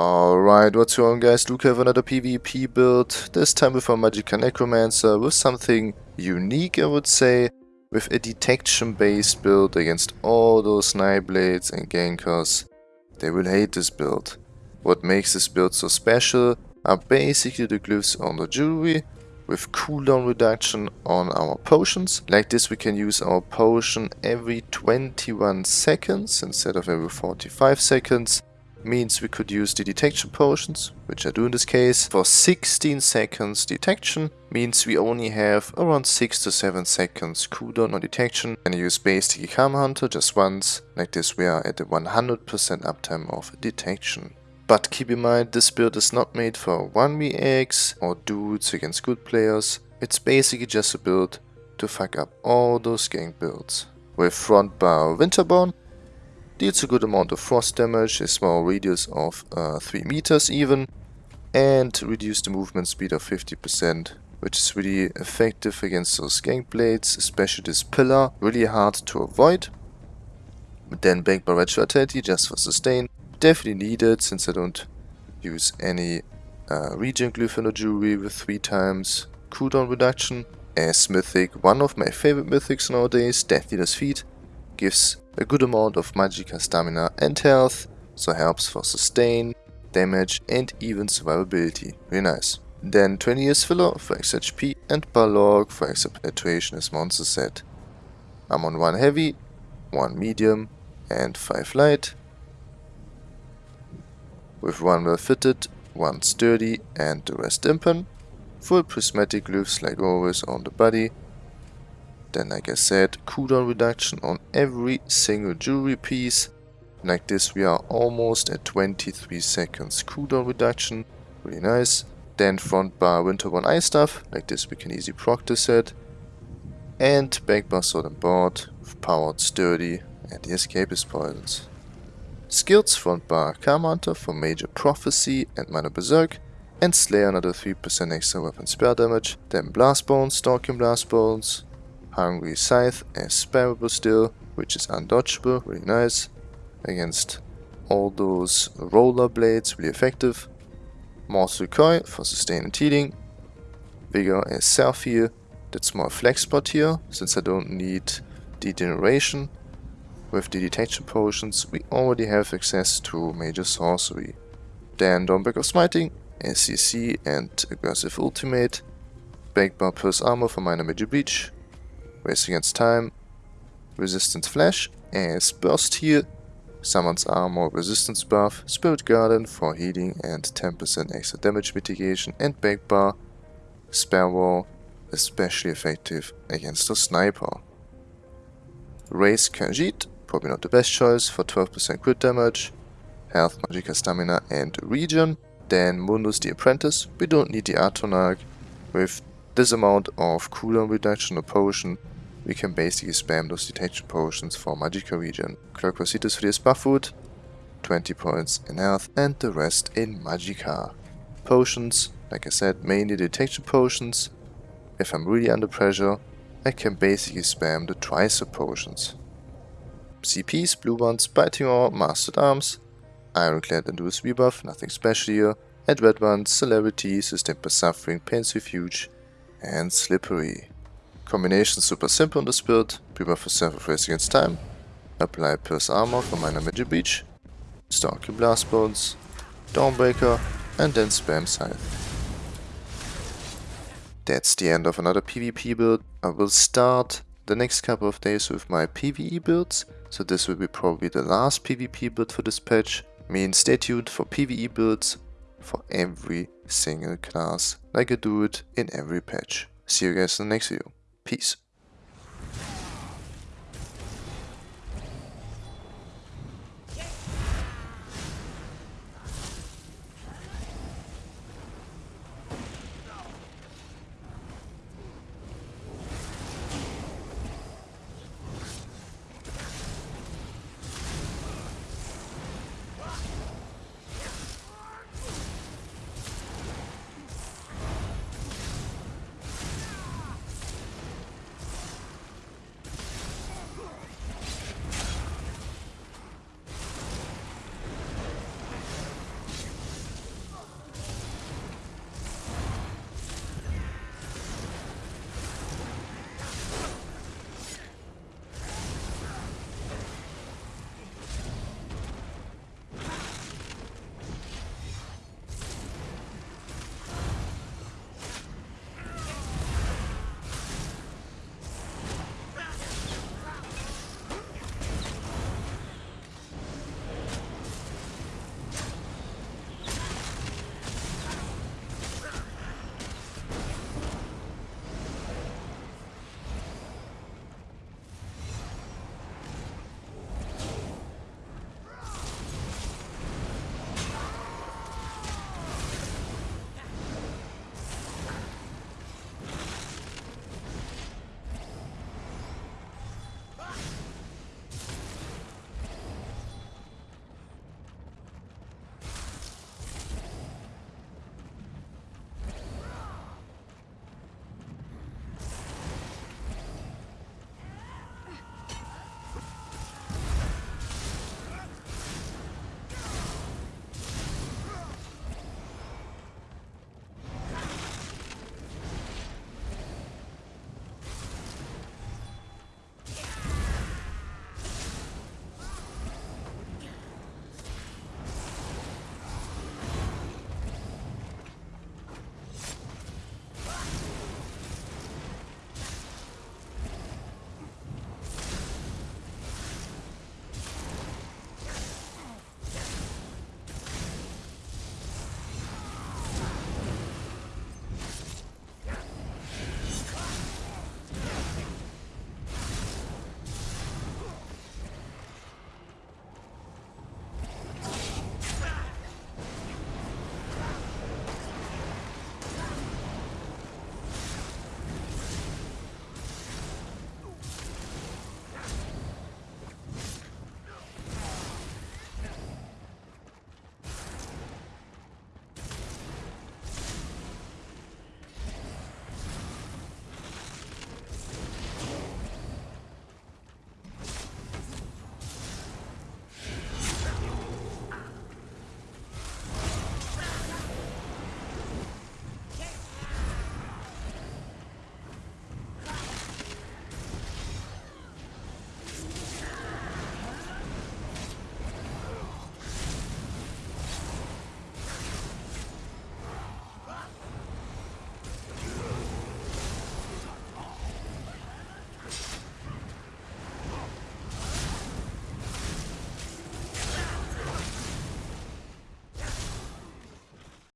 Alright, what's going on guys, Luke have another PvP build, this time with a Magicka Necromancer, with something unique I would say, with a detection based build against all those Nightblades and Gankers. They will hate this build. What makes this build so special are basically the glyphs on the jewelry, with cooldown reduction on our potions. Like this we can use our potion every 21 seconds instead of every 45 seconds means we could use the detection potions, which I do in this case. For 16 seconds detection means we only have around 6 to 7 seconds cooldown on detection and use basic Camo Hunter just once, like this we are at the 100% uptime of detection. But keep in mind this build is not made for 1vx or dudes against good players, it's basically just a build to fuck up all those gank builds. With front bar Winterborn, deals a good amount of frost damage, a small radius of uh, 3 meters even, and reduce the movement speed of 50%, which is really effective against those gank blades, especially this pillar, really hard to avoid. Then Bank by Red Vitality just for sustain, definitely needed since I don't use any uh, regen glyph in the jewelry with 3 times cooldown reduction. As mythic, one of my favorite mythics nowadays, Death Feet, gives a good amount of Magicka stamina and health, so helps for sustain, damage and even survivability. Very nice. Then 20 years filler for extra HP and Balorgh for extra penetration as monster set. I'm on 1 heavy, 1 medium and 5 light. With 1 well fitted, 1 sturdy and the rest impen. Full prismatic glyphs like always on the body then like I said, cooldown reduction on every single jewelry piece. Like this we are almost at 23 seconds cooldown reduction, really nice. Then front bar Winterborn Ice stuff, like this we can easily proc this set. And back bar Sword and Board, with powered sturdy and the escapist poisons. Skills front bar Camo Hunter for major prophecy and minor berserk, and Slayer another 3% extra weapon spell damage, then Blast Bones, Stalking Blast Bones, Hungry Scythe is spammable still, which is undodgeable, really nice. Against all those roller blades, really effective. Mortal Coil for sustain and healing. Vigor is self heal, that's more flex spot here, since I don't need degeneration. With the detection potions, we already have access to major sorcery. Then Dawnbreaker of Smiting, SCC and aggressive ultimate. Backbar Pierce Armor for minor major breach, Race Against Time, Resistant Flesh as Burst Heal, Summoner's Armor Resistance Buff, Spirit Guardian for healing and 10% extra damage mitigation, and Backbar, Spell Wall, especially effective against a Sniper. Race Khajiit, probably not the best choice for 12% crit damage, Health, Magicka Stamina and Region. Then Mundus the Apprentice, we don't need the Atronach, with this amount of cooldown reduction or potion we can basically spam those detection potions for Magicka regen. Clockwork Citrus for the buff food, 20 points in health and the rest in Magicka. Potions, like I said, mainly detection potions. If I'm really under pressure, I can basically spam the Tricep potions. CPs, blue ones, Biting Aura, Mastered Arms, Ironclad and Duelist's Rebuff, nothing special here, and red ones, Celerity, Sustained by Suffering, Pain's Refuge, and Slippery. Combination super simple on this build, prepare for self race against time, apply Pierce Armor for minor Magic Breach, Stalk your Blast Bones, Dawnbreaker, and then spam Scythe. That's the end of another PvP build. I will start the next couple of days with my PvE builds, so this will be probably the last PvP build for this patch. I mean, stay tuned for PvE builds for every single class, like I do it in every patch. See you guys in the next video. Peace.